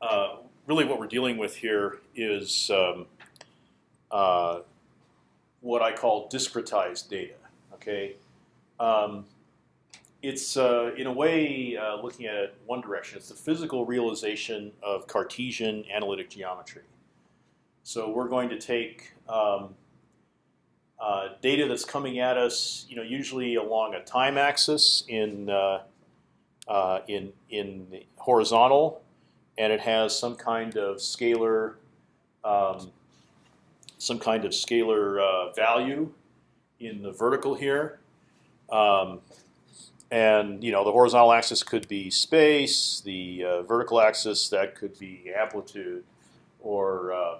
uh, really what we're dealing with here is um, uh, what I call discretized data. Okay, um, it's uh, in a way uh, looking at it one direction. It's the physical realization of Cartesian analytic geometry. So we're going to take um, uh, data that's coming at us, you know, usually along a time axis in in in horizontal, and it has some kind of scalar um, some kind of scalar uh, value in the vertical here. Um, and you know the horizontal axis could be space, the uh, vertical axis that could be amplitude, or uh,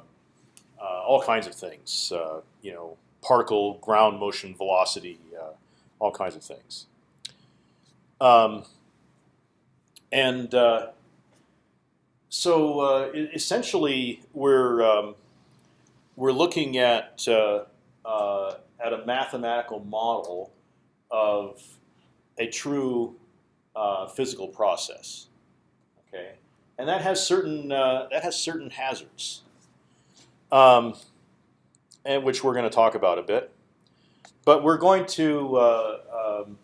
uh, all kinds of things. Uh, you know, particle ground motion velocity, uh, all kinds of things. Um, and uh, so essentially, we're um, we're looking at uh, uh, at a mathematical model of a true uh, physical process. Okay, and that has certain uh, that has certain hazards, um, and which we're going to talk about a bit. But we're going to uh, um,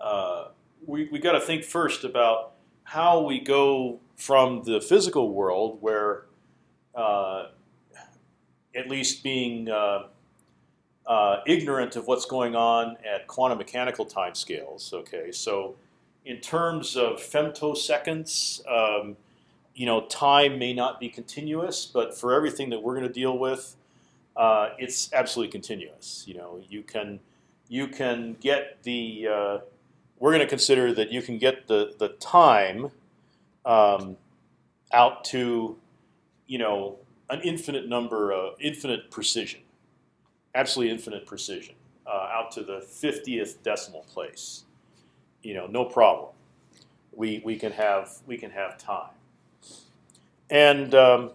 uh, we we got to think first about how we go from the physical world where uh, at least being uh, uh, ignorant of what's going on at quantum mechanical timescales. Okay, so in terms of femtoseconds, um, you know, time may not be continuous, but for everything that we're going to deal with, uh, it's absolutely continuous. You know, you can you can get the uh, we're going to consider that you can get the the time um, out to you know an infinite number of infinite precision, absolutely infinite precision, uh, out to the fiftieth decimal place. You know, no problem. We we can have we can have time, and um,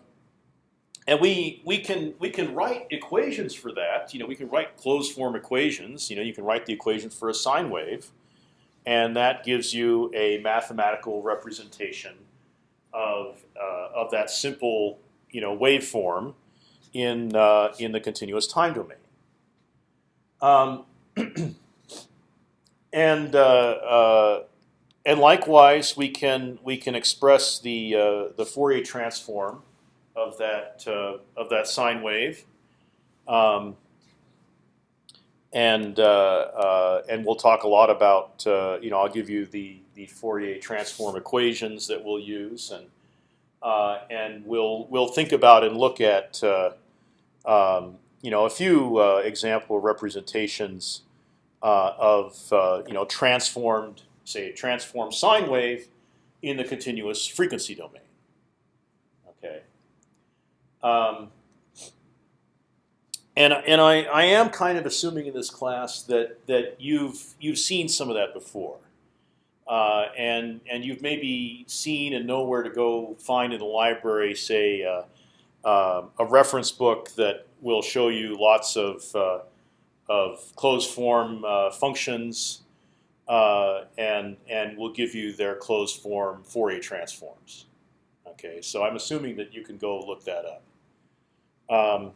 and we we can we can write equations for that. You know, we can write closed form equations. You know, you can write the equation for a sine wave, and that gives you a mathematical representation of uh, of that simple you know waveform in uh, in the continuous time domain. Um, and uh, uh, and likewise, we can we can express the uh, the Fourier transform of that uh, of that sine wave. Um, and uh, and we'll talk a lot about you know I'll give you the the Fourier transform equations that we'll use and uh, and we'll we'll think about and look at uh, um, you know a few uh, example representations uh, of uh, you know transformed say a transformed sine wave in the continuous frequency domain. Okay. Um, and and I, I am kind of assuming in this class that that you've you've seen some of that before. Uh, and and you've maybe seen and know where to go find in the library, say uh, uh, a reference book that will show you lots of uh, of closed form uh, functions, uh, and and will give you their closed form Fourier transforms. Okay, so I'm assuming that you can go look that up. Um,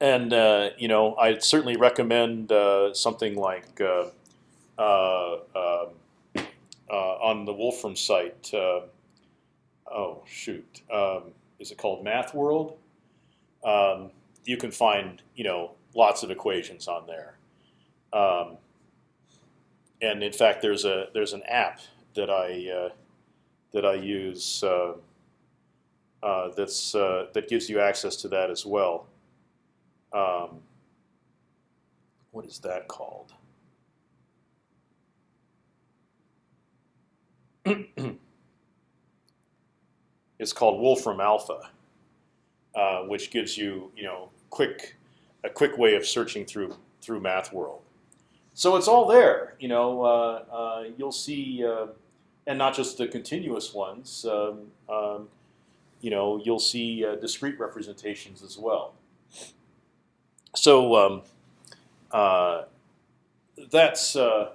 and you know, I certainly recommend something like uh, um, uh, on the Wolfram site. Uh, oh shoot, um, is it called Math World? Um, you can find you know lots of equations on there. Um, and in fact, there's a there's an app that I uh, that I use uh, uh, that's that gives you access to that as well. Um, what is that called? it's called Wolfram Alpha, uh, which gives you you know quick a quick way of searching through through Math World. So it's all there. You know, uh, uh, you'll see, uh, and not just the continuous ones. Um, um, you know, you'll see uh, discrete representations as well. So um, uh, that's um,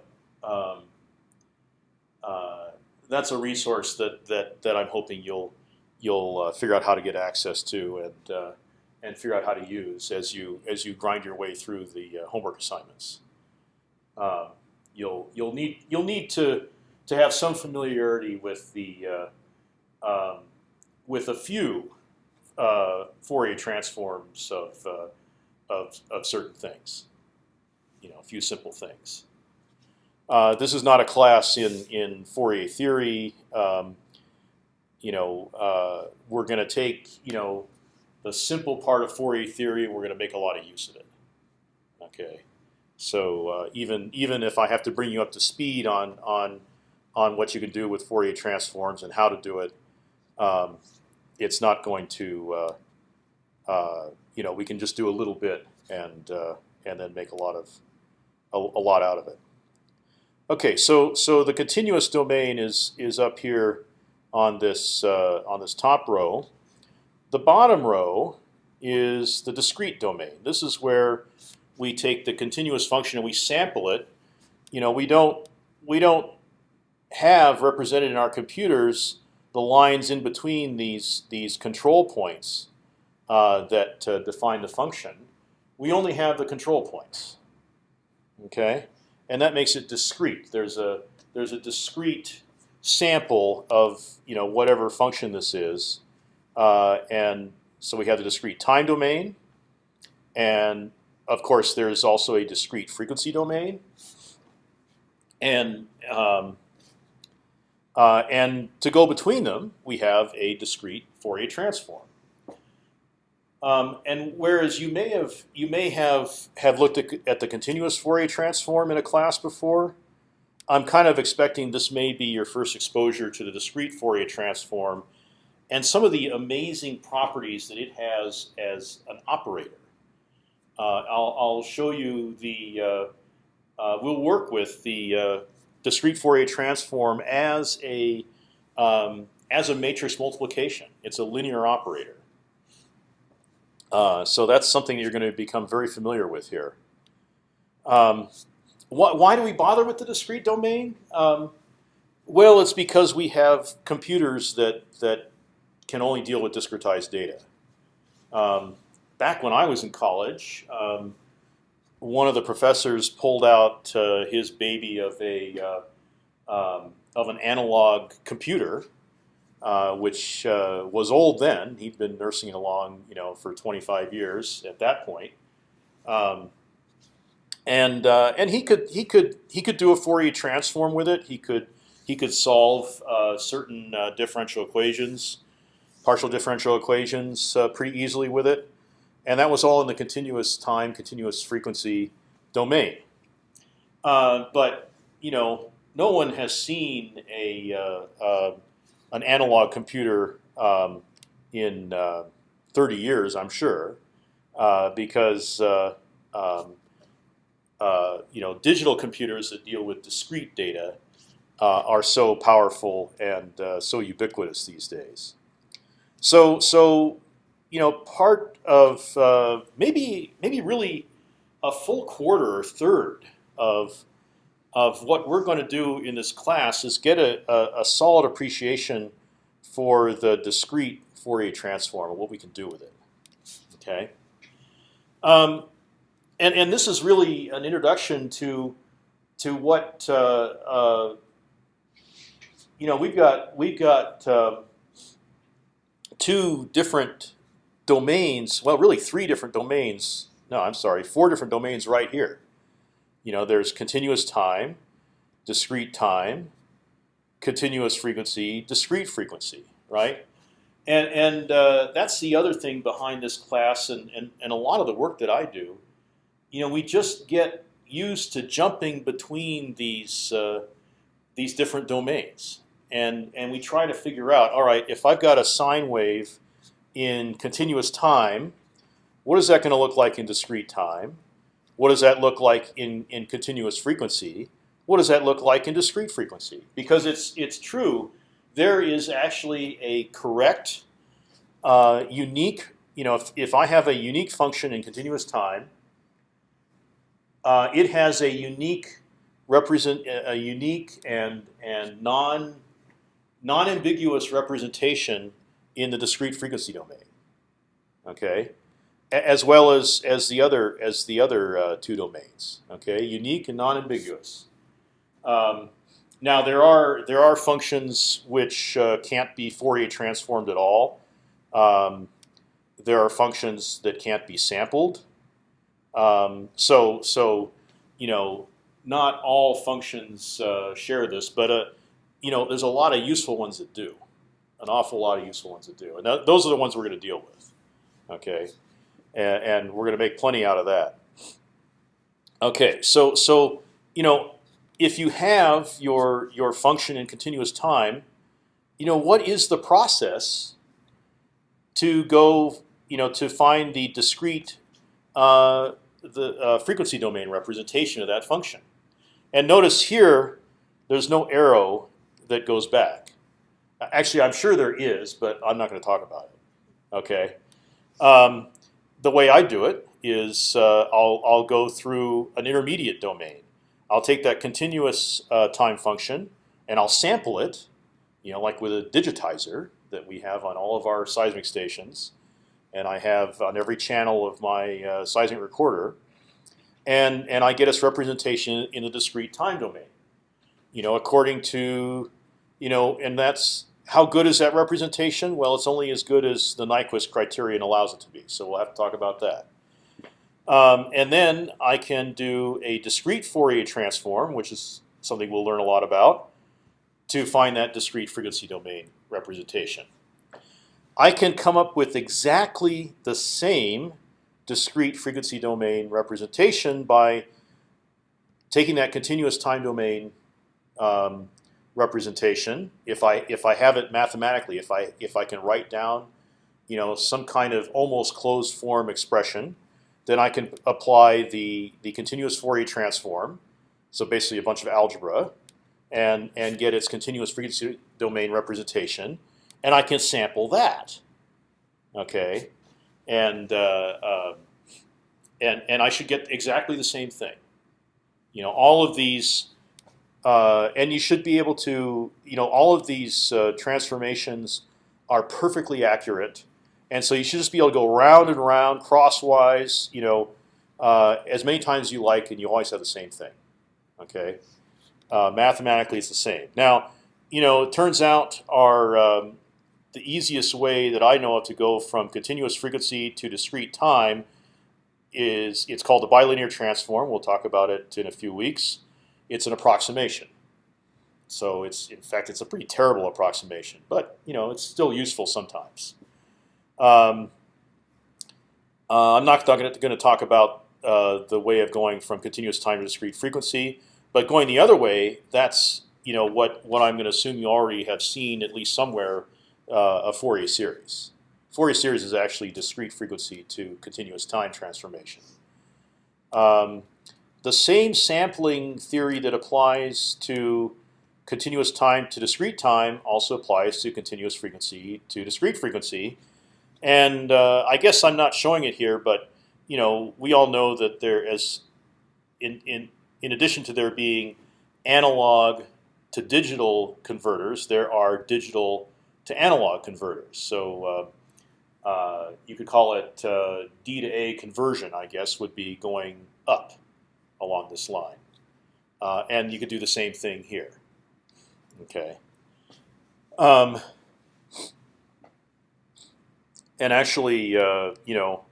that's a resource that that that I'm hoping you'll you'll uh, figure out how to get access to and uh, and figure out how to use as you as you grind your way through the uh, homework assignments. Um, you'll you'll need you'll need to to have some familiarity with the uh, um, with a few uh, Fourier transforms of, uh, of of certain things. You know, a few simple things. Uh, this is not a class in in Fourier theory. Um, you know, uh, we're going to take you know the simple part of Fourier theory. and We're going to make a lot of use of it. Okay, so uh, even even if I have to bring you up to speed on on on what you can do with Fourier transforms and how to do it, um, it's not going to uh, uh, you know we can just do a little bit and uh, and then make a lot of a, a lot out of it. Okay, so so the continuous domain is is up here on this uh, on this top row. The bottom row is the discrete domain. This is where we take the continuous function and we sample it. You know, we don't we don't have represented in our computers the lines in between these these control points uh, that define the function. We only have the control points. Okay and that makes it discrete. There's a there's a discrete sample of you know whatever function this is, uh, and so we have the discrete time domain, and of course there's also a discrete frequency domain, and um, uh, and to go between them we have a discrete Fourier transform. Um, and whereas you may have you may have have looked at, at the continuous Fourier transform in a class before, I'm kind of expecting this may be your first exposure to the discrete Fourier transform, and some of the amazing properties that it has as an operator. Uh, I'll, I'll, show you the. Uh, uh, we'll work with the uh, discrete Fourier transform as a um, as a matrix multiplication. It's a linear operator. Uh, so that's something that you're going to become very familiar with here. Um, wh why do we bother with the discrete domain? Um, well, it's because we have computers that that can only deal with discretized data. Um, back when I was in college, um, one of the professors pulled out uh, his baby of a uh, um, of an analog computer uh, which uh, was old then. He'd been nursing it along, you know, for 25 years at that point. Um, and uh, and he could he could he could do a Fourier transform with it. He could he could solve uh, certain uh, differential equations, partial differential equations, pretty easily with it. And that was all in the continuous time, continuous frequency domain. but you know, no one has seen a an analog computer um, in uh, 30 years, I'm sure, uh, because uh, um, uh, you know digital computers that deal with discrete data uh, are so powerful and so ubiquitous these days. So so you know part of maybe maybe really a full quarter or third of of what we're going to do in this class is get a, a, a solid appreciation for the discrete Fourier transform and what we can do with it. Okay. Um, and and this is really an introduction to to what uh, uh, you know. We've got we've got uh, two different domains. Well, really three different domains. No, I'm sorry, four different domains right here. You know, there's continuous time, discrete time, continuous frequency, discrete frequency, right? And and uh, that's the other thing behind this class, and, and and a lot of the work that I do. You know, we just get used to jumping between these uh, these different domains, and and we try to figure out, all right, if I've got a sine wave in continuous time, what is that going to look like in discrete time? What does that look like in, in continuous frequency? What does that look like in discrete frequency? Because it's it's true, there is actually a correct, uh, unique. You know, if, if I have a unique function in continuous time, uh, it has a unique represent a unique and and non non-ambiguous representation in the discrete frequency domain. Okay, as well as as the other as the other uh, two domains. Okay, unique and non-ambiguous. Um, now there are there are functions which uh, can't be Fourier transformed at all. Um, there are functions that can't be sampled. Um, so so you know not all functions uh, share this, but uh, you know there's a lot of useful ones that do, an awful lot of useful ones that do, and th those are the ones we're going to deal with. Okay, and, and we're going to make plenty out of that. Okay, so so you know if you have your your function in continuous time, you know what is the process to go you know to find the discrete uh, the uh, frequency domain representation of that function. And notice here, there's no arrow that goes back. Actually, I'm sure there is, but I'm not going to talk about it. Okay. Um, the way I do it is uh, I'll I'll go through an intermediate domain. I'll take that continuous uh, time function and I'll sample it, you know, like with a digitizer that we have on all of our seismic stations, and I have on every channel of my uh, seismic recorder and and I get its representation in the discrete time domain. You know, according to, you know, and that's how good is that representation? Well, it's only as good as the Nyquist criterion allows it to be. So we'll have to talk about that. Um, and then I can do a discrete Fourier transform, which is something we'll learn a lot about, to find that discrete frequency domain representation. I can come up with exactly the same discrete frequency domain representation by taking that continuous time domain um, representation. If I if I have it mathematically, if I if I can write down, you know, some kind of almost closed form expression, then I can apply the the continuous Fourier transform. So basically, a bunch of algebra, and and get its continuous frequency domain representation, and I can sample that. Okay, and uh, uh, and and I should get exactly the same thing. You know, all of these, uh, and you should be able to, you know, all of these uh, transformations are perfectly accurate, and so you should just be able to go round and round crosswise, you know, uh, as many times as you like, and you always have the same thing. Okay, uh, mathematically it's the same. Now, you know, it turns out our um, the easiest way that I know of to go from continuous frequency to discrete time is it's called the bilinear transform. We'll talk about it in a few weeks. It's an approximation. So it's in fact it's a pretty terrible approximation, but you know it's still useful sometimes. Um, uh, I'm not going to talk about uh, the way of going from continuous time to discrete frequency, but going the other way, that's you know what what I'm going to assume you already have seen at least somewhere uh, a Fourier series. Fourier series is actually discrete frequency to continuous time transformation. Um, the same sampling theory that applies to continuous time to discrete time also applies to continuous frequency to discrete frequency. And uh, I guess I'm not showing it here, but you know we all know that there is, in in in addition to there being analog to digital converters, there are digital to analog converters. So uh, uh, you could call it uh, D to A conversion, I guess, would be going up along this line. Uh, and you could do the same thing here. Okay. Um, and actually, uh, you know,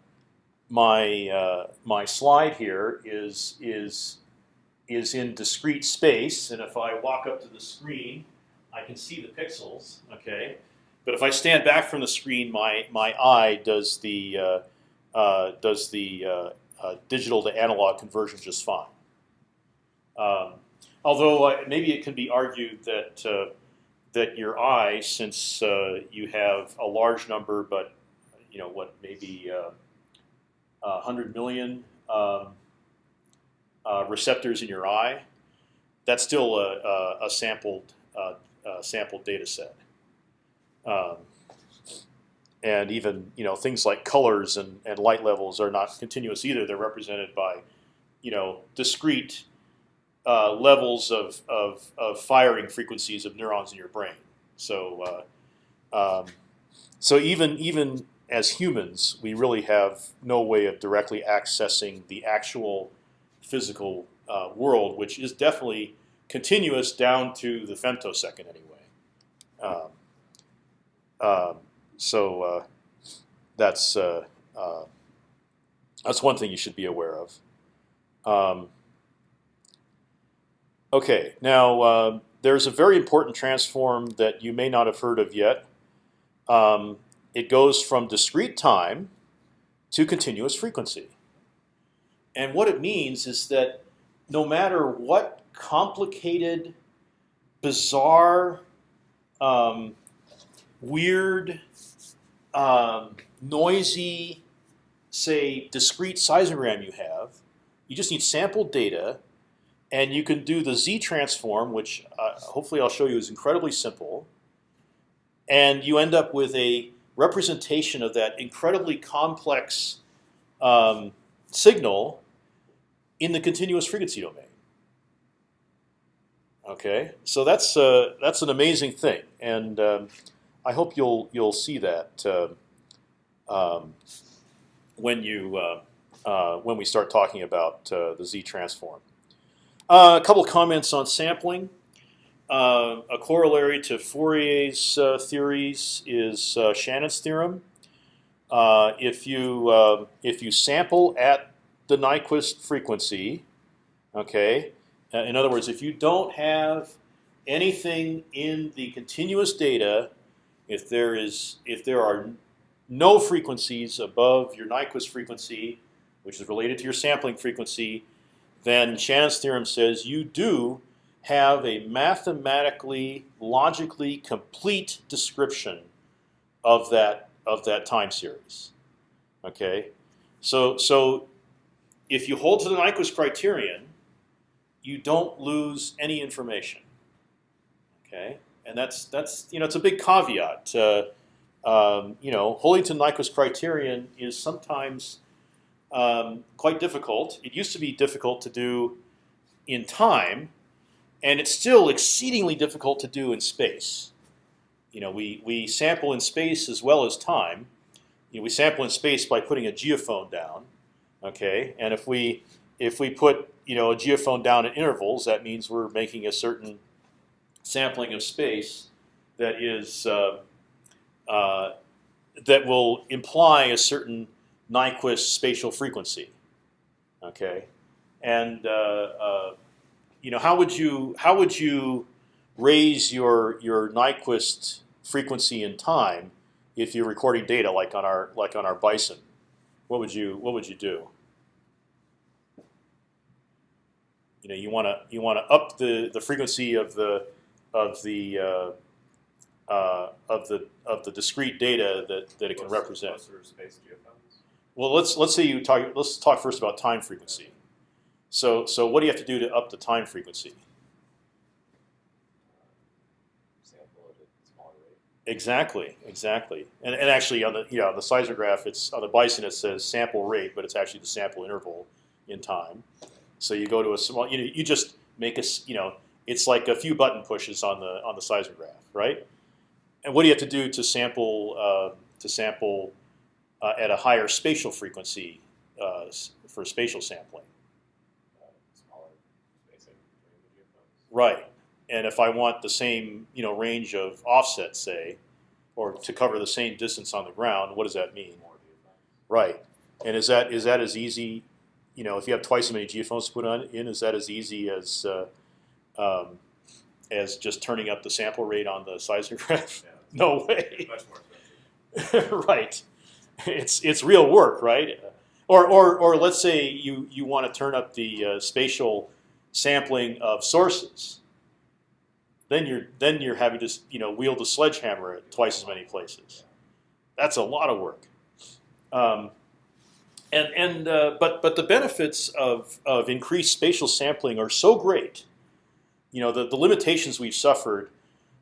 my uh, my slide here is is is in discrete space, and if I walk up to the screen, I can see the pixels. Okay, but if I stand back from the screen, my my eye does the uh, uh, does the uh, digital to analog conversion just fine. Um, although uh, maybe it can be argued that uh, that your eye, since you have a large number, but you know what, maybe 100 million um, receptors in your eye, that's still a, a, a sampled uh, sampled data set. Um, and even you know things like colors and, and light levels are not continuous either. They're represented by you know discrete uh, levels of, of, of firing frequencies of neurons in your brain. So, uh, um, so even even as humans, we really have no way of directly accessing the actual physical uh, world, which is definitely continuous down to the femtosecond anyway. Um, um, so uh, that's uh, uh, that's one thing you should be aware of. Um, okay, now there's a very important transform that you may not have heard of yet. Um, it goes from discrete time to continuous frequency. And what it means is that no matter what complicated, bizarre, um, weird, um, noisy, say, discrete seismogram you have, you just need sample data, and you can do the z transform, which uh, hopefully I'll show you is incredibly simple, and you end up with a representation of that incredibly complex um, signal in the continuous frequency domain. Okay, so that's uh, that's an amazing thing, and um, I hope you'll you'll see that uh, um, when you uh, uh when we start talking about the Z transform. A couple comments on sampling. a corollary to Fourier's theories is Shannon's theorem. if you if you sample at the Nyquist frequency, okay, in other words, if you don't have anything in the continuous data, if there is if there are no frequencies above your Nyquist frequency, which is related to your sampling frequency, then Shannon's theorem says you do have a mathematically, logically complete description of that of that time series. Okay, so so if you hold to the Nyquist criterion, you don't lose any information. Okay, and that's that's you know it's a big caveat. Uh, um, you know, holding to Nyquist criterion is sometimes um, quite difficult. It used to be difficult to do in time, and it's still exceedingly difficult to do in space. You know, we we sample in space as well as time. You know, we sample in space by putting a geophone down. Okay, and if we if we put you know a geophone down at intervals, that means we're making a certain sampling of space that is uh, uh, that will imply a certain Nyquist spatial frequency. Okay, and uh, uh, you know how would you how would you raise your your Nyquist frequency in time if you're recording data like on our like on our Bison? What would you what would you do? you know you want to you want to up the the frequency of the of the uh, uh, of the of the discrete data that, that it can represent. Well, let's let's say you talk. Let's talk first about time frequency. So so what do you have to do to up the time frequency? Exactly, exactly, and and actually on the yeah on the seismograph it's on the Bison it says sample rate, but it's actually the sample interval in time. So you go to a small, you know, you just make a, you know, it's like a few button pushes on the on the seismograph, right? And what do you have to do to sample uh, to sample uh, at a higher spatial frequency uh, for spatial sampling? Right. And if I want the same, you know, range of offset, say, or to cover the same distance on the ground, what does that mean? Right. And is that is that as easy you know, if you have twice as many geophones to put on in, is that as easy as uh, um, as just turning up the sample rate on the seismograph? Yeah. no way. Right. It's it's real work, right? Or or or let's say you you want to turn up the uh, spatial sampling of sources. Then you're then you're having to you know wield a sledgehammer at twice as many places. That's a lot of work. Um, and and uh, but but the benefits of of increased spatial sampling are so great. You know the the limitations we've suffered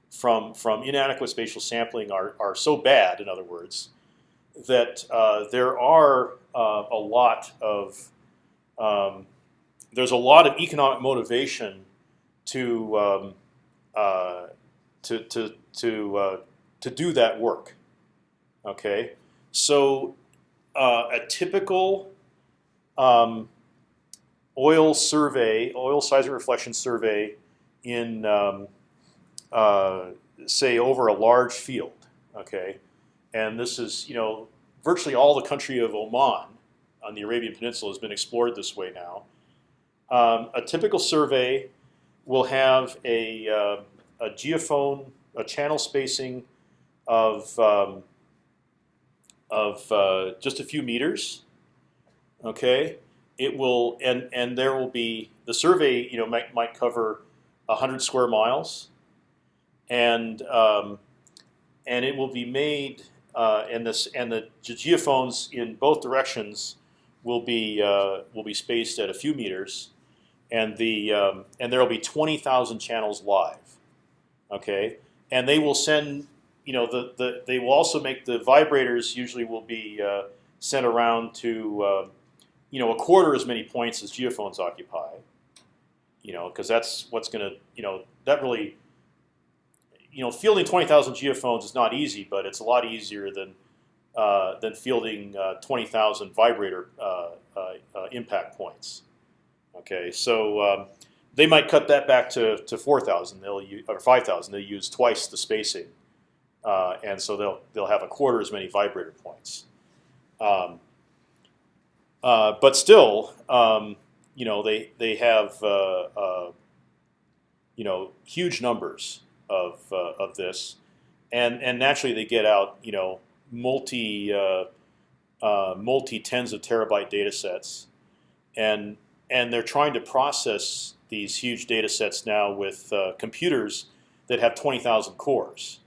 from from inadequate spatial sampling are are so bad. In other words, that uh, there are uh, a lot of um, there's a lot of economic motivation to um, uh, to, to to uh, to do that work. Okay, so uh, a typical um, oil survey, oil seismic reflection survey in um, uh, say over a large field. Okay, and this is you know virtually all the country of Oman on the Arabian Peninsula has been explored this way now. Um, a typical survey will have a, uh, a geophone, a channel spacing of um, of uh, just a few meters. Okay, it will and and there will be the survey. You know might might cover hundred square miles, and um, and it will be made uh, and this and the geophones in both directions will be uh, will be spaced at a few meters, and the um, and there will be twenty thousand channels live. Okay, and they will send you know the, the they will also make the vibrators usually will be uh, sent around to uh, you know a quarter as many points as geophones occupy. You know because that's what's going to you know that really you know fielding twenty thousand geophones is not easy, but it's a lot easier than uh, than fielding uh, twenty thousand vibrator uh, uh, uh, impact points. Okay, so um, they might cut that back to, to four thousand. They'll use, or five thousand. They'll use twice the spacing uh, and so they'll they'll have a quarter as many vibrator points. Um, but still, um, you know, they they have uh, uh you know huge numbers of uh, of this, and and naturally they get out you know multi uh, multi tens of terabyte data sets, and and they're trying to process these huge data sets now with computers that have twenty thousand cores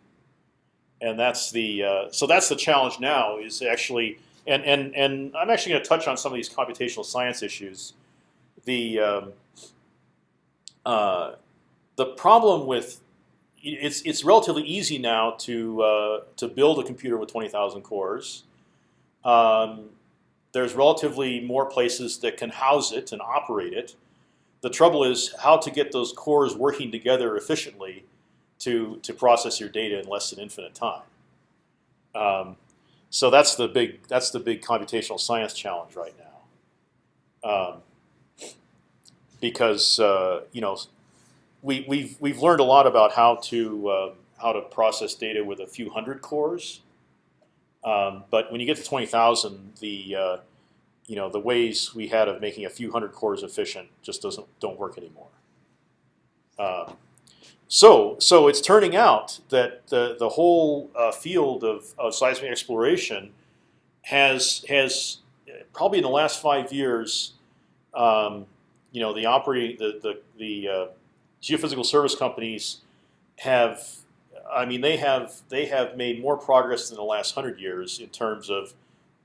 and that's the uh, so that's the challenge now is actually and and and I'm actually going to touch on some of these computational science issues. The um, uh, the problem with it's it's relatively easy now to uh, to build a computer with twenty thousand cores. Um, there's relatively more places that can house it and operate it. The trouble is how to get those cores working together efficiently to to process your data in less than infinite time. Um, so that's the big that's the big computational science challenge right now. Um, because uh, you know we we've we've learned a lot about how to uh, how to process data with a few hundred cores, um, but when you get to twenty thousand, the uh, you know the ways we had of making a few hundred cores efficient just doesn't don't work anymore. Um, so, so it's turning out that the the whole uh, field of, of seismic exploration has has probably in the last five years, um, you know, the operating the the, the uh, geophysical service companies have, I mean, they have they have made more progress in the last hundred years in terms of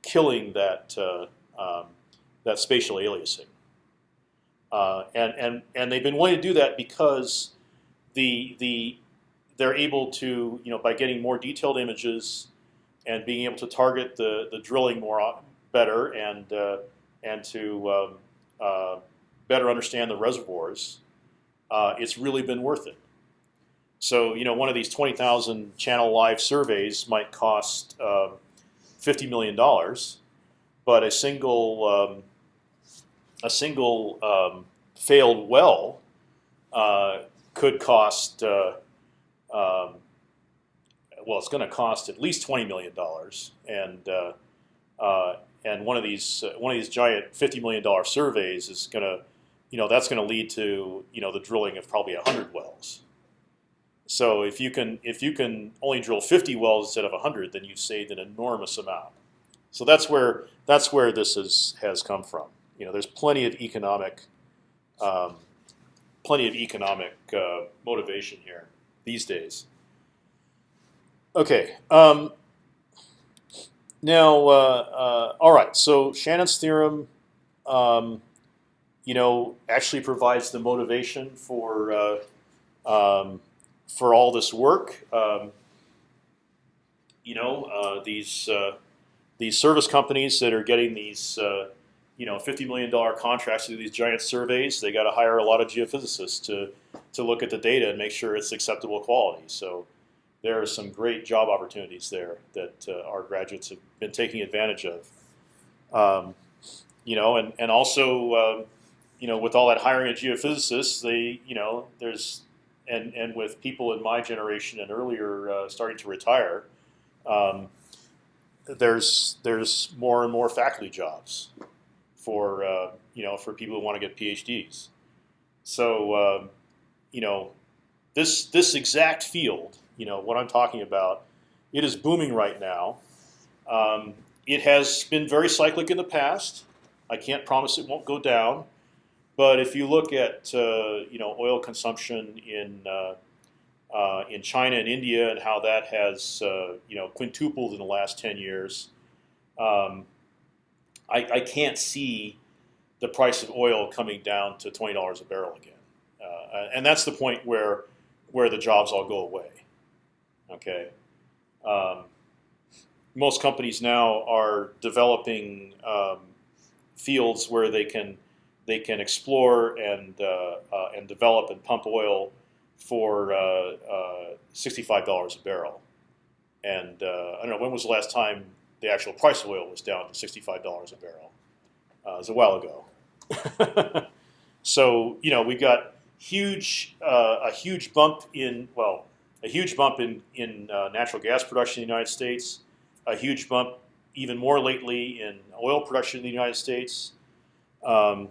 killing that uh, um, that spatial aliasing, uh, and and and they've been willing to do that because the the they're able to you know by getting more detailed images and being able to target the the drilling more better and uh, and to um, uh, better understand the reservoirs, uh, it's really been worth it. So you know one of these twenty thousand channel live surveys might cost um, fifty million dollars, but a single um, a single um, failed well uh, could cost. Uh, um, well, it's going to cost at least twenty million dollars, and uh, uh, and one of these uh, one of these giant fifty million dollar surveys is going to, you know, that's going to lead to you know the drilling of probably hundred wells. So if you can if you can only drill fifty wells instead of hundred, then you've saved an enormous amount. So that's where that's where this is has come from. You know, there's plenty of economic um, plenty of economic uh, motivation here these days. Okay. Um, now, uh, uh, all right. So Shannon's theorem, um, you know, actually provides the motivation for uh, um, for all this work. Um, you know, uh, these uh, these service companies that are getting these you know, fifty million dollar contracts to do these giant surveys. They got to hire a lot of geophysicists to to look at the data and make sure it's acceptable quality. So there are some great job opportunities there that uh, our graduates have been taking advantage of. Um, you know, and and also, uh, you know, with all that hiring of geophysicists, they, you know, there's and and with people in my generation and earlier uh, starting to retire, um, there's there's more and more faculty jobs for uh, you know for people who want to get PhDs. So um, you know this this exact field, you know what I'm talking about, it is booming right now. Um, it has been very cyclic in the past. I can't promise it won't go down, but if you look at uh, you know oil consumption in uh, uh, in China and India and how that has you know quintupled in the last ten years, um, I, I, can't see the price of oil coming down to twenty dollars a barrel again, uh, and that's the point where where the jobs all go away. Okay. Um, most companies now are developing um, fields where they can they can explore and uh, uh, and develop and pump oil for uh, uh, sixty-five dollars a barrel. And uh, I don't know when was the last time the actual price of oil was down to sixty-five dollars a barrel. it was a while ago. so you know we got huge a huge bump in well a huge bump in in natural gas production in the United States, a huge bump even more lately in oil production in the United States. Um,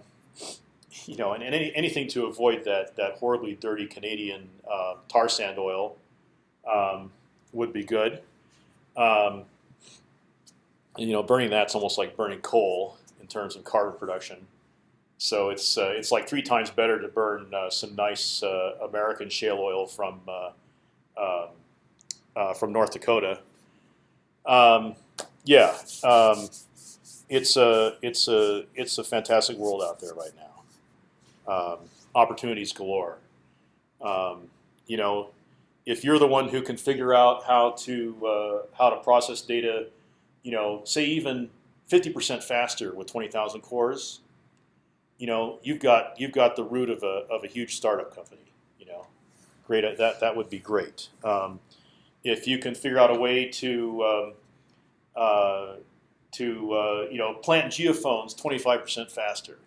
you know, and, and any, anything to avoid that that horribly dirty Canadian uh, tar sand oil um, would be good. Um, and, you know, burning that's almost like burning coal in terms of carbon production. So it's uh, it's like three times better to burn uh, some nice uh, American shale oil from uh, um, uh, from North Dakota. Um, yeah, um, it's a it's a it's a fantastic world out there right now. Um, opportunities galore. Um, you know, if you're the one who can figure out how to uh, how to process data, you know, say even 50% faster with 20,000 cores, you know, you've got you've got the root of a of a huge startup company. You know, great that that would be great. Um, if you can figure out a way to um, uh, to uh, you know plant geophones 25% faster,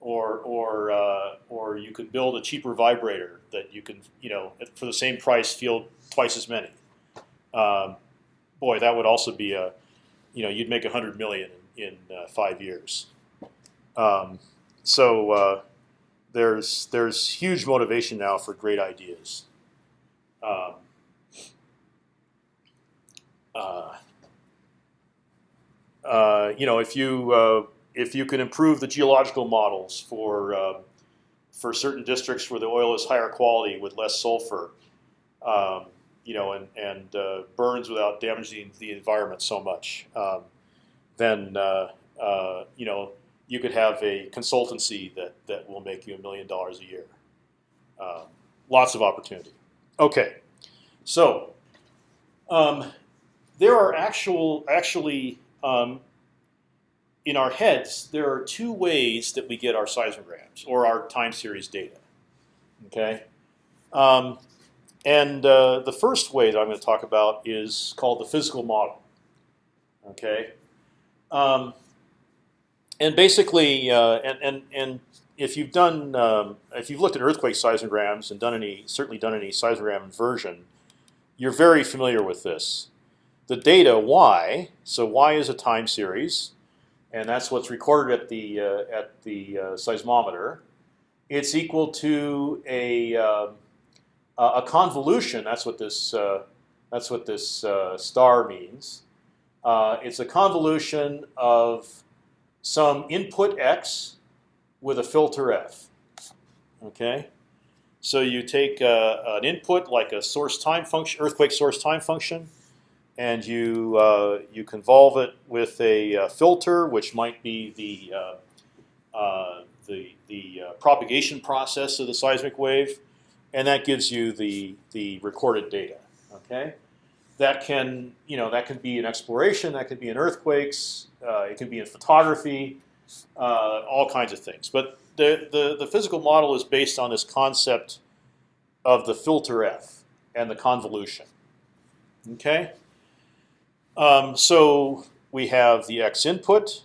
or or uh, or you could build a cheaper vibrator that you can you know for the same price field twice as many. Um, boy, that would also be a you know you'd make a hundred million in, in uh, five years. Um, so uh, there's there's huge motivation now for great ideas. Um, uh, you know, if you uh, if you can improve the geological models for uh, for certain districts where the oil is higher quality with less sulfur, um, you know, and and uh, burns without damaging the environment so much, um, then uh, you know you could have a consultancy that that will make you a million dollars a year. Um, lots of opportunity. Okay, so um, there are actual actually um, in our heads, there are two ways that we get our seismograms or our time series data. Okay, um, and uh, the first way that I'm going to talk about is called the physical model. Okay, um, and basically, uh, and and and if you've done, um, if you've looked at earthquake seismograms and done any, certainly done any seismogram inversion, you're very familiar with this the data y. So y is a time series, and that's what's recorded at the uh, at the uh, seismometer. It's equal to a uh, a convolution. That's what this uh, that's what this uh, star means. Uh, it's a convolution of some input x with a filter f. Okay. So you take an input like a source time function, earthquake source time function, and you uh, you convolve it with a uh, filter, which might be the uh, uh the the uh, propagation process of the seismic wave, and that gives you the the recorded data. Okay, that can you know that can be in exploration, that could be in earthquakes, uh, it can be in photography, all kinds of things. But the, the the physical model is based on this concept of the filter f and the convolution. Okay. Um, so we have the x input,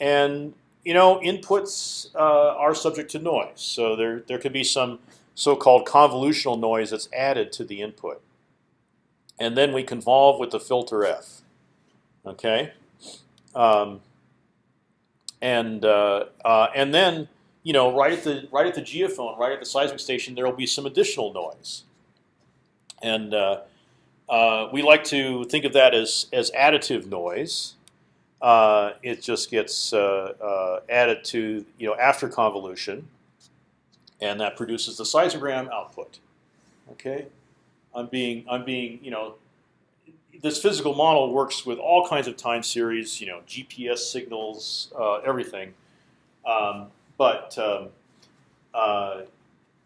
and you know inputs uh, are subject to noise. So there there could be some so-called convolutional noise that's added to the input, and then we convolve with the filter f. Okay, um, and uh, uh, and then you know right at the right at the geophone, right at the seismic station, there will be some additional noise, and uh, uh, we like to think of that as as additive noise. Uh, it just gets uh, uh, added to you know after convolution, and that produces the seismogram output. Okay, I'm being I'm being you know this physical model works with all kinds of time series, you know GPS signals, uh, everything. Um, but um,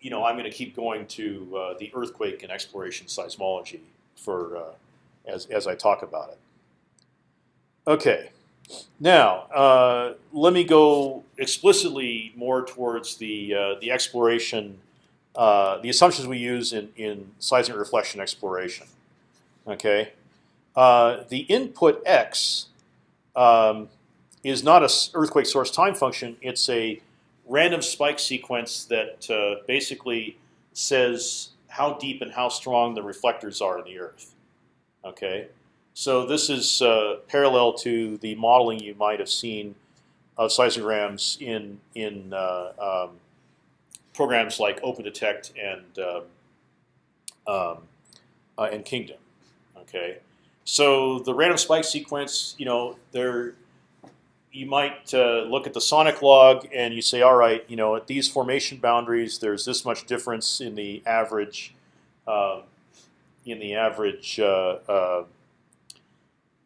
you know I'm going to keep going to the earthquake and exploration seismology for uh, as as I talk about it. Okay, now uh, let me go explicitly more towards the uh, the exploration, uh, the assumptions we use in in seismic reflection exploration. Okay, uh, the input x um, is not a earthquake source time function. It's a random spike sequence that uh, basically says how deep and how strong the reflectors are in the Earth. Okay, so this is uh, parallel to the modeling you might have seen of seismograms in in uh, um, programs like OpendTect and um, um, uh, and Kingdom. Okay, so the random spike sequence, you know, there you might uh, look at the sonic log and you say, all right, you know, at these formation boundaries, there's this much difference in the average, uh, in the average uh, uh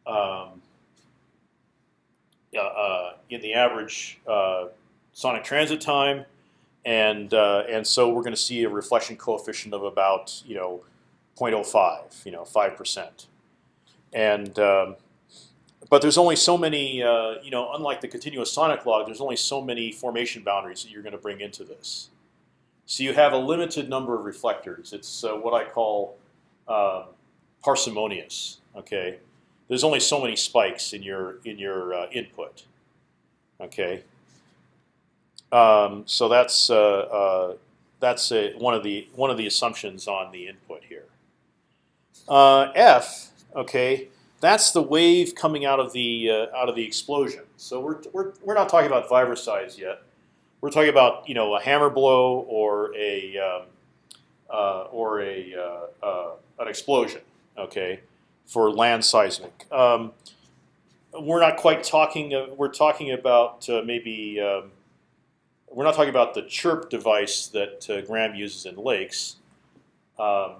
um, uh, in the average uh, sonic transit time, and and so we're going to see a reflection coefficient of about you know 0.05, you know, five percent, and um, but there's only so many, uh, you know, unlike the continuous sonic log, there's only so many formation boundaries that you're going to bring into this. So you have a limited number of reflectors. It's uh, what I call uh, parsimonious. Okay, there's only so many spikes in your in your uh, input. Okay, um, so that's uh, uh, that's a, one of the one of the assumptions on the input here. F, okay that's the wave coming out of the uh, out of the explosion. So we're, we're we're not talking about Vibroseis yet. We're talking about you know a hammer blow or a um, uh, or a uh, uh an explosion. Okay, for land seismic. Um, we're not quite talking. Uh, we're talking about maybe. Um, we're not talking about the chirp device that Graham uses in lakes. Um,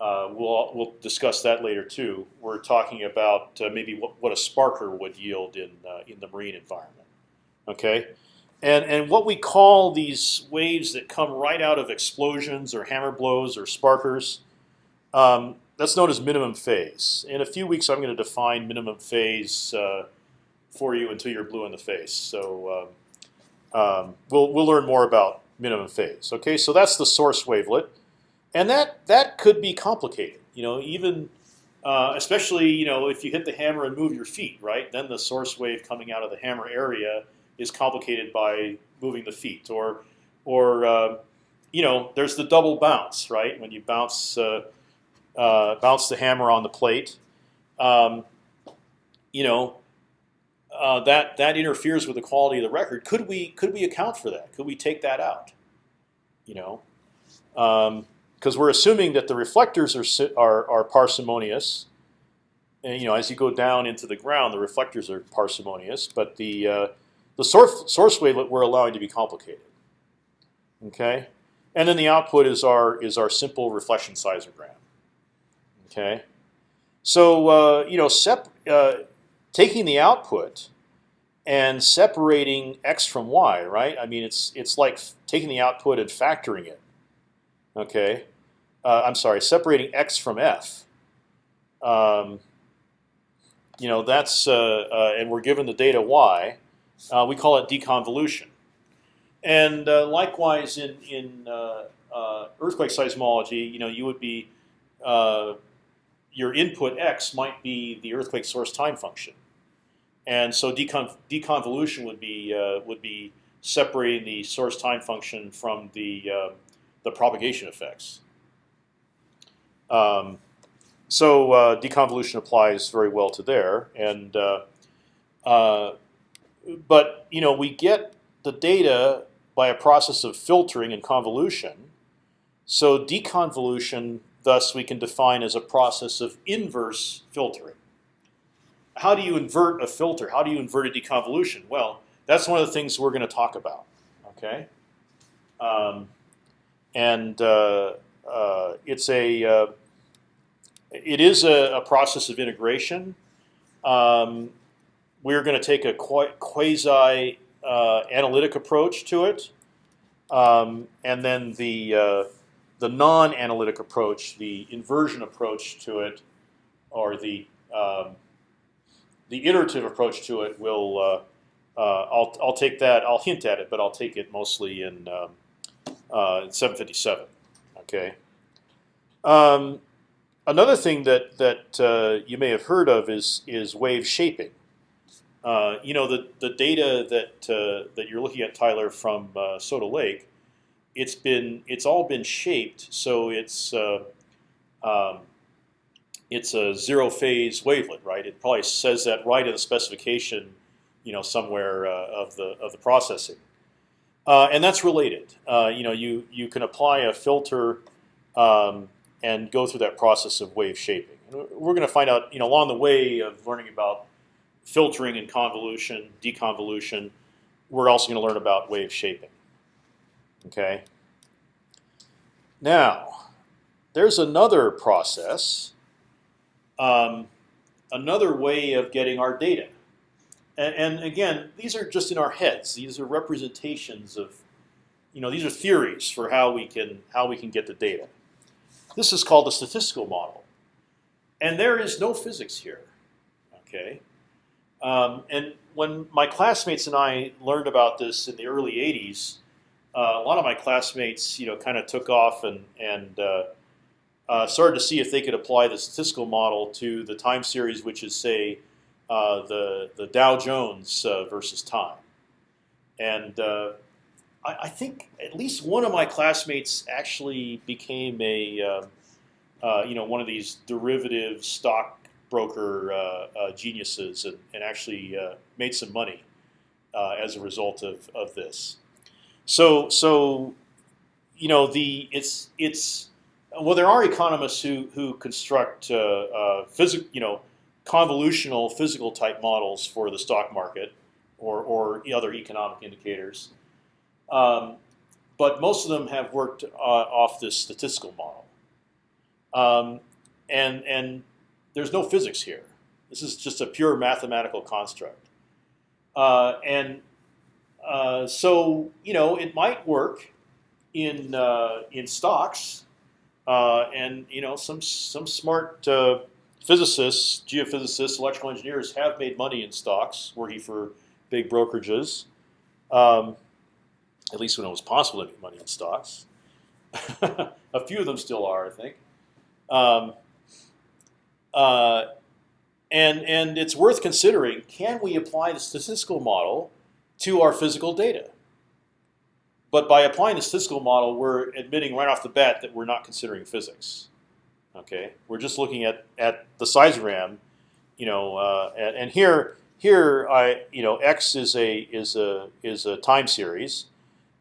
uh, we'll we'll discuss that later too. We're talking about uh, maybe what, what a sparker would yield in uh, in the marine environment. Okay, and and what we call these waves that come right out of explosions or hammer blows or sparkers, um, that's known as minimum phase. In a few weeks, I'm going to define minimum phase uh, for you until you're blue in the face. So um, um, we'll we'll learn more about minimum phase. Okay, so that's the source wavelet and that that could be complicated. You know, even uh, especially you know if you hit the hammer and move your feet, right? Then the source wave coming out of the hammer area is complicated by moving the feet, or or uh, you know there's the double bounce, right? When you bounce uh, uh bounce the hammer on the plate, um, you know. Uh, that that interferes with the quality of the record. Could we could we account for that? Could we take that out? You know, um, because we're assuming that the reflectors are, are, are parsimonious. And you know, as you go down into the ground, the reflectors are parsimonious, but the uh, the source source wavelet we're allowing to be complicated. Okay, and then the output is our is our simple reflection seismogram. Okay, so uh, you know, sep uh, taking the output and separating x from y, right? I mean, it's it's like taking the output and factoring it. Okay, uh, I'm sorry, separating x from f. Um, you know that's uh, uh, and we're given the data y. Uh, we call it deconvolution. And uh, likewise in in earthquake seismology, you know you would be your input x might be the earthquake source time function, and so decon deconvolution would be would be separating the source time function from the the propagation effects. Um, so uh, deconvolution applies very well to there, and uh, uh, but you know we get the data by a process of filtering and convolution. So deconvolution, thus, we can define as a process of inverse filtering. How do you invert a filter? How do you invert a deconvolution? Well, that's one of the things we're going to talk about. Okay, um, and uh, it's a uh, it is a, a, process of integration. Um, we're going to take a quasi uh, analytic approach to it, um, and then the uh, the non-analytic approach, the inversion approach to it, or the um, the iterative approach to it will. Uh, uh I'll I'll take that. I'll hint at it, but I'll take it mostly in, um, uh, 757. Okay. Um, another thing that that uh, you may have heard of is is wave shaping. Uh, you know the the data that uh, that you're looking at, Tyler, from uh, Soda Lake, it's been it's all been shaped so it's uh, um, it's a zero phase wavelet, right? It probably says that right in the specification, you know, somewhere uh, of the of the processing, and that's related. you know, you you can apply a filter um, and go through that process of wave shaping. We're going to find out, you know, along the way of learning about filtering and convolution, deconvolution, we're also going to learn about wave shaping. Okay. Now, there's another process, um, another way of getting our data. And, and, again, these are just in our heads. These are representations of, you know, these are theories for how we can how we can get the data. This is called a statistical model, and there is no physics here. Okay, um, and when my classmates and I learned about this in the early '80s, uh, a lot of my classmates, you know, kind of took off and and uh, uh, started to see if they could apply the statistical model to the time series, which is say uh, the the Dow Jones uh, versus time. And uh, I, I, think at least one of my classmates actually became a you know one of these derivative stock broker uh, uh, geniuses and, and actually uh, made some money as a result of, of this. So so you know the it's it's well there are economists who who construct uh, uh, physical you know convolutional physical type models for the stock market or or other economic indicators, um, but most of them have worked uh, off this statistical model. Um, and and there's no physics here. This is just a pure mathematical construct. Uh, and uh, so you know it might work in uh, in stocks, uh, and you know some some smart uh, physicists, geophysicists, electrical engineers have made money in stocks, working for big brokerages. Um, at least when it was possible to make money in stocks. a few of them still are, I think. Um, uh, and and it's worth considering: can we apply the statistical model to our physical data? But by applying the statistical model, we're admitting right off the bat that we're not considering physics. Okay, we're just looking at at the seismogram, you know, uh, and, and here here I you know x is a is a is a time series,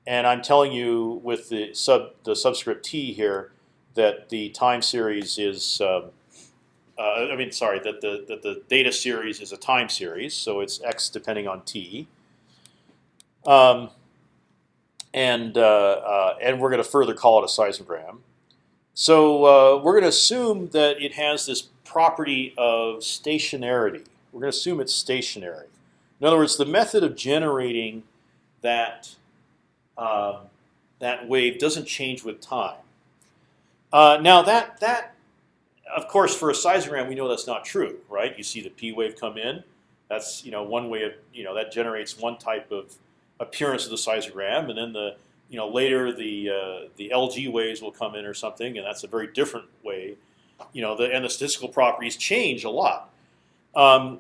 and I'm telling you with the sub the subscript t here that the time series is um, uh, I mean, sorry, that the that the data series is a time series, so it's x depending on t. Um, and uh, uh, and we're going to further call it a seismogram. So uh, we're going to assume that it has this property of stationarity. We're going to assume it's stationary. In other words, the method of generating that um, that wave doesn't change with time. Uh, now that that of course, for a seismogram, we know that's not true, right? You see the P wave come in. That's you know one way of you know that generates one type of appearance of the seismogram, and then the you know later the uh, the LG waves will come in or something, and that's a very different way. you know, the and the statistical properties change a lot. Um,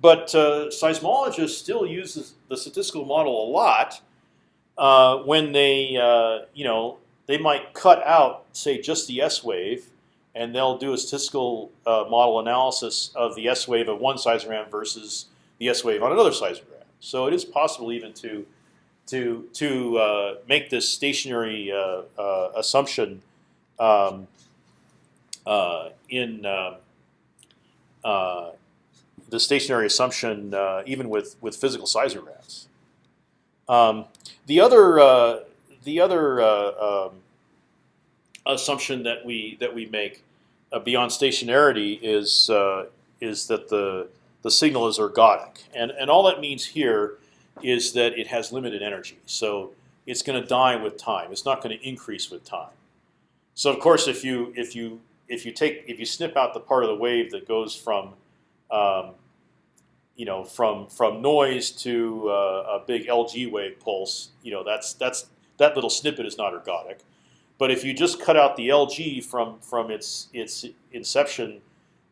but uh, seismologists still use the statistical model a lot uh, when they, uh, you know, they might cut out, say, just the S wave, and they'll do a statistical uh, model analysis of the S wave of one seismogram versus the S wave on another seismogram. So it is possible even to to to uh, make this stationary uh, uh, assumption um, uh, in uh, uh, the stationary assumption even with with physical seismographs. Um, the other the other um, assumption that we that we make beyond stationarity is is that the the signal is ergodic, and and all that means here is that it has limited energy. So it's going to die with time. It's not going to increase with time. So of course, if you if you if you take if you snip out the part of the wave that goes from um, you know from from noise to uh, a big LG wave pulse, you know that's that's that little snippet is not ergodic. But if you just cut out the LG from from its its inception,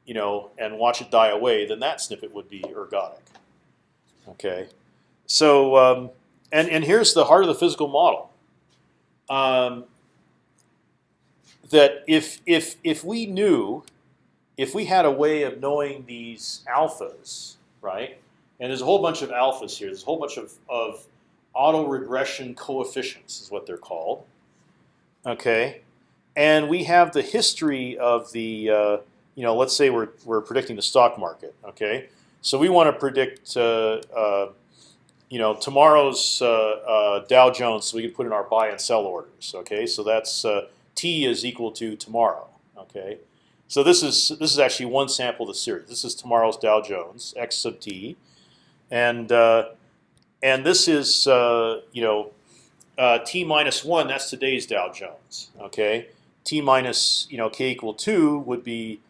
you know, and watch it die away, then that snippet would be ergodic. Okay. So um, and and here's the heart of the physical model. Um, that if if if we knew, if we had a way of knowing these alphas, right? And there's a whole bunch of alphas here. There's a whole bunch of of auto regression coefficients is what they're called. Okay, and we have the history of the uh, you know let's say we're we're predicting the stock market. Okay, so we want to predict. Uh, uh, you know tomorrow's uh, uh, Dow Jones, so we can put in our buy and sell orders. Okay, so that's uh, T is equal to tomorrow. Okay, so this is this is actually one sample of the series. This is tomorrow's Dow Jones X sub T, and uh, and this is uh, you know uh, T minus one. That's today's Dow Jones. Okay, T minus you know K equal two would be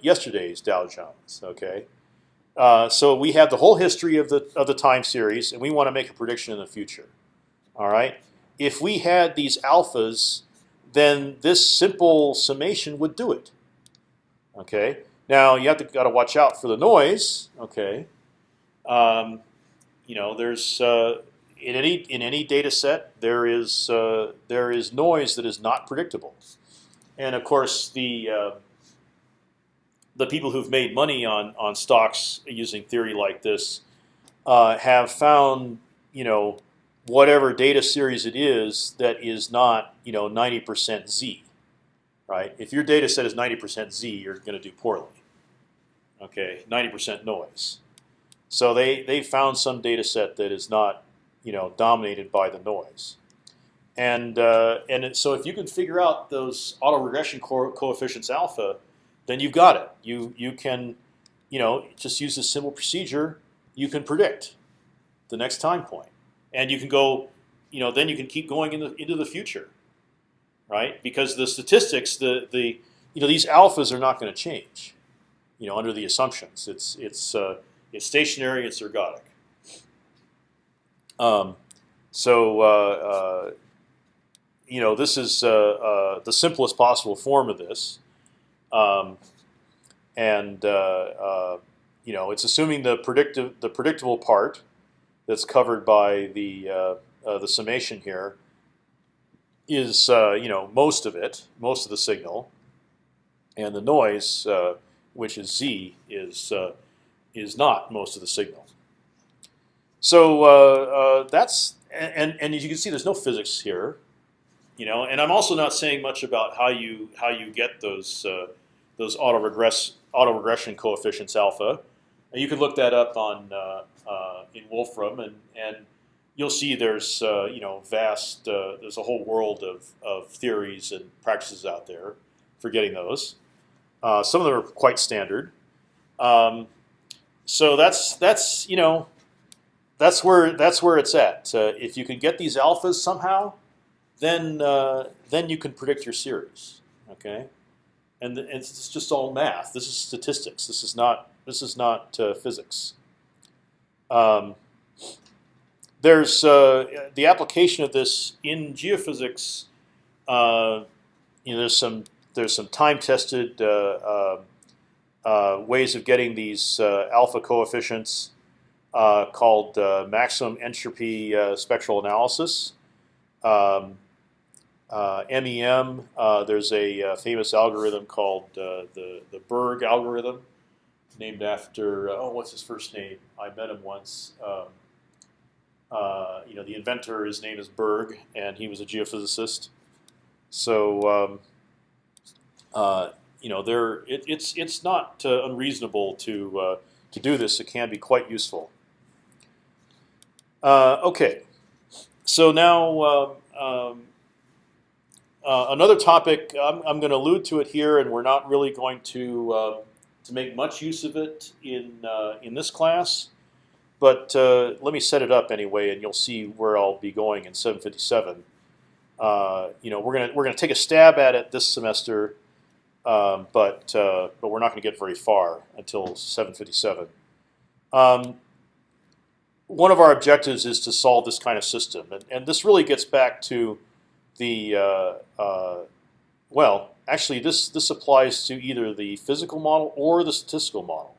yesterday's Dow Jones. Okay. Uh, so we have the whole history of the of the time series, and we want to make a prediction in the future. All right. If we had these alphas, then this simple summation would do it. Okay. Now you have to got to watch out for the noise. Okay. Um, you know, there's uh, in any in any data set there is uh, there is noise that is not predictable, and of course the uh, the people who've made money on on stocks using theory like this uh, have found you know whatever data series it is that is not you know 90% z, right? If your data set is 90% z, you're going to do poorly. Okay, 90% noise. So they they found some data set that is not you know dominated by the noise. And uh, and so if you can figure out those autoregression co coefficients alpha, then you've got it. You you can, you know, just use this simple procedure. You can predict the next time point, and you can go, you know, then you can keep going in the, into the future, right? Because the statistics, the the you know these alphas are not going to change, you know, under the assumptions. It's it's uh, it's stationary. It's ergodic. Um, so uh, uh, you know this is uh, uh, the simplest possible form of this. Um, and uh, uh, you know, it's assuming the predictive the predictable part that's covered by the uh, the summation here is you know most of it, most of the signal, and the noise, which is z, is is not most of the signal. So uh, uh, that's and and as you can see, there's no physics here, you know. And I'm also not saying much about how you how you get those uh, those auto regression coefficients alpha. And you can look that up on uh, uh, in Wolfram, and and you'll see there's uh, you know vast uh, there's a whole world of of theories and practices out there for getting those. Uh, some of them are quite standard. Um, so that's that's you know that's where that's where it's at. Uh, if you can get these alphas somehow, then then you can predict your series. Okay and it's just all math. This is statistics. This is not this is not uh, physics. Um, there's uh, the application of this in geophysics. Uh, you know, there's some there's some time-tested uh, uh, ways of getting these alpha coefficients called maximum entropy spectral analysis. Um, uh, MEM, uh, there's a uh, famous algorithm called the the Burg algorithm, named after oh what's his first name? I met him once. Um, you know the inventor, his name is Burg, and he was a geophysicist. So um, you know there it, it's it's not unreasonable to to do this. It can be quite useful. okay, so now. Um, um uh, another topic, I'm, I'm going to allude to it here, and we're not really going to uh, to make much use of it in uh, in this class. But uh, let me set it up anyway, and you'll see where I'll be going in 757. Uh, you know, we're gonna we're gonna take a stab at it this semester, um, but but we're not going to get very far until 757. Um, one of our objectives is to solve this kind of system, and, and this really gets back to the uh, uh, well, actually, this this applies to either the physical model or the statistical model.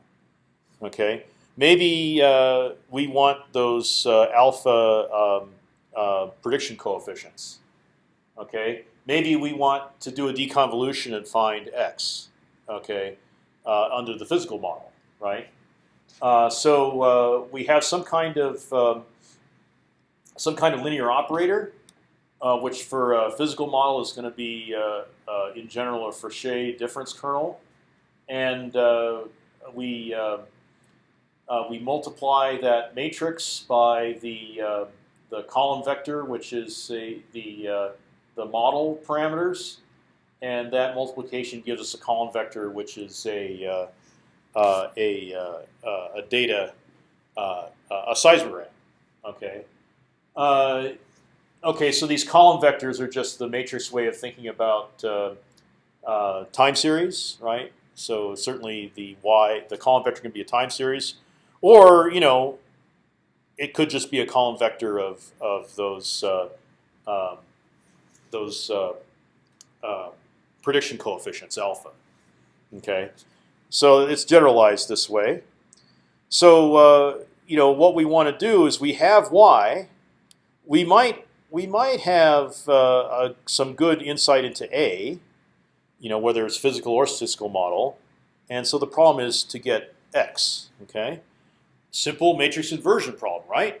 Okay, maybe uh, we want those uh, alpha um, uh, prediction coefficients. Okay, maybe we want to do a deconvolution and find x. Okay, uh, under the physical model, right? so we have some kind of um, some kind of linear operator uh, which for a physical model is going to be, uh, uh, in general, a Frechet difference kernel, and uh, we uh, uh, we multiply that matrix by the the column vector, which is a, the the model parameters, and that multiplication gives us a column vector, which is a a, a data a seismogram. Okay. Okay, so these column vectors are just the matrix way of thinking about uh, uh, time series, right? So certainly the y, the column vector can be a time series, or you know, it could just be a column vector of of those uh, um, those uh, uh, prediction coefficients alpha. Okay, so it's generalized this way. So uh, you know what we want to do is we have y. We might we might have uh, some good insight into A, you know, whether it's physical or statistical model, and so the problem is to get X. Okay, simple matrix inversion problem, right?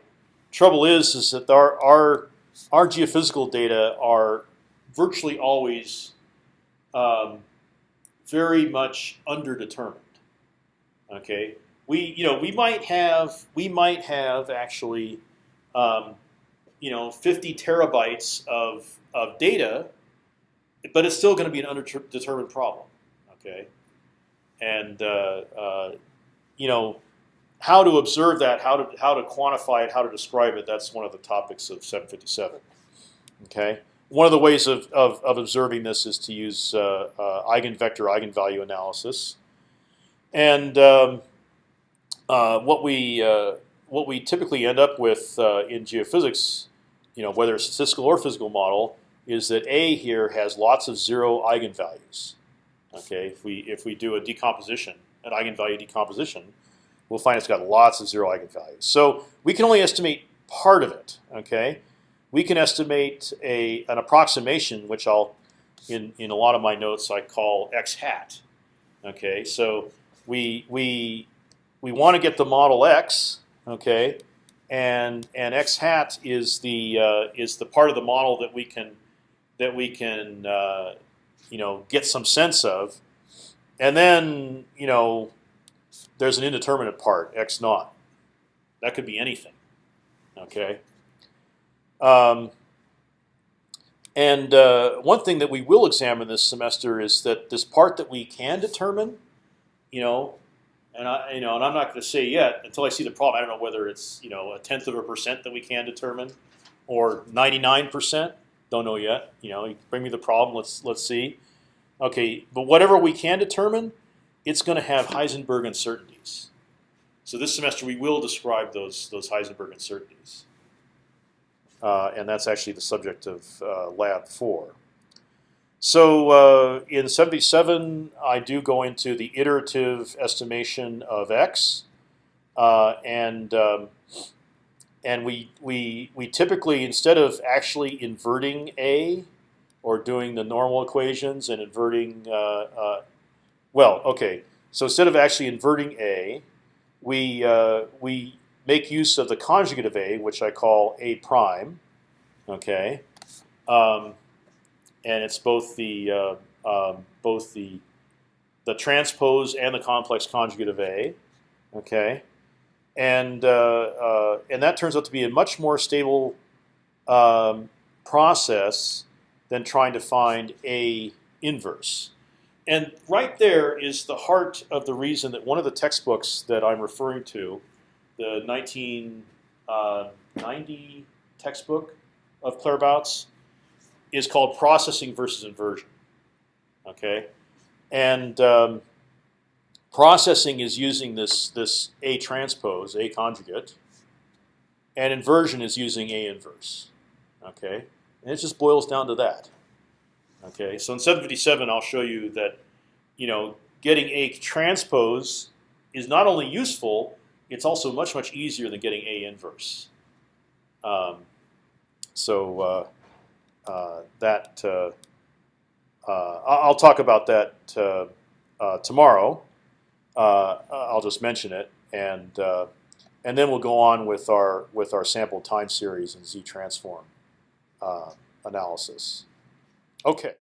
Trouble is, is that our our our geophysical data are virtually always um, very much underdetermined. Okay, we you know we might have we might have actually um, you know 50 terabytes of of data, but it's still going to be an undetermined problem. Okay, and uh, uh, you know how to observe that, how to how to quantify it, how to describe it. That's one of the topics of 757. Okay, one of the ways of of, of observing this is to use uh, uh eigenvector eigenvalue analysis, and um, uh, what we uh, what we typically end up with in geophysics you know, whether it's a statistical or physical model, is that A here has lots of zero eigenvalues. Okay, if we if we do a decomposition, an eigenvalue decomposition, we'll find it's got lots of zero eigenvalues. So we can only estimate part of it. Okay, we can estimate a an approximation, which I'll in in a lot of my notes I call x hat. Okay, so we we we want to get the model x. Okay, and and x hat is the uh, is the part of the model that we can that we can uh, you know get some sense of, and then you know there's an indeterminate part x naught. That could be anything. Okay. Um, and uh, one thing that we will examine this semester is that this part that we can determine, you know, and I, you know, and I'm not going to say yet until I see the problem. I don't know whether it's you know a tenth of a percent that we can determine, or 99 percent. Don't know yet. You know, bring me the problem. Let's let's see. Okay, but whatever we can determine, it's going to have Heisenberg uncertainties. So this semester we will describe those those Heisenberg So uh, in 77, I do go into the iterative estimation of x, uh, and um, and we we we typically instead of actually inverting a or doing the normal equations and inverting, uh, uh, well, okay. So instead of actually inverting a, we uh, we make use of the conjugate of a, which I call a prime. Okay, um, and it's both the uh, um, both the the transpose and the complex conjugate of a. Okay, and uh, uh, and that turns out to be a much more stable um, process than trying to find a inverse. And right there is the heart of the reason that one of the textbooks that I'm referring to, the 1990 textbook of Claerbout's, is called Processing versus Inversion. Okay, and um, processing is using this this A transpose, A conjugate, and inversion is using A inverse. Okay, and it just boils down to that. Okay, so in 757, I'll show you that, you know, getting a transpose is not only useful, it's also much much easier than getting a inverse. Um, so uh, that uh, uh I'll talk about that uh, uh, tomorrow. I'll just mention it, and and then we'll go on with our with our sample time series and z transform analysis. Okay.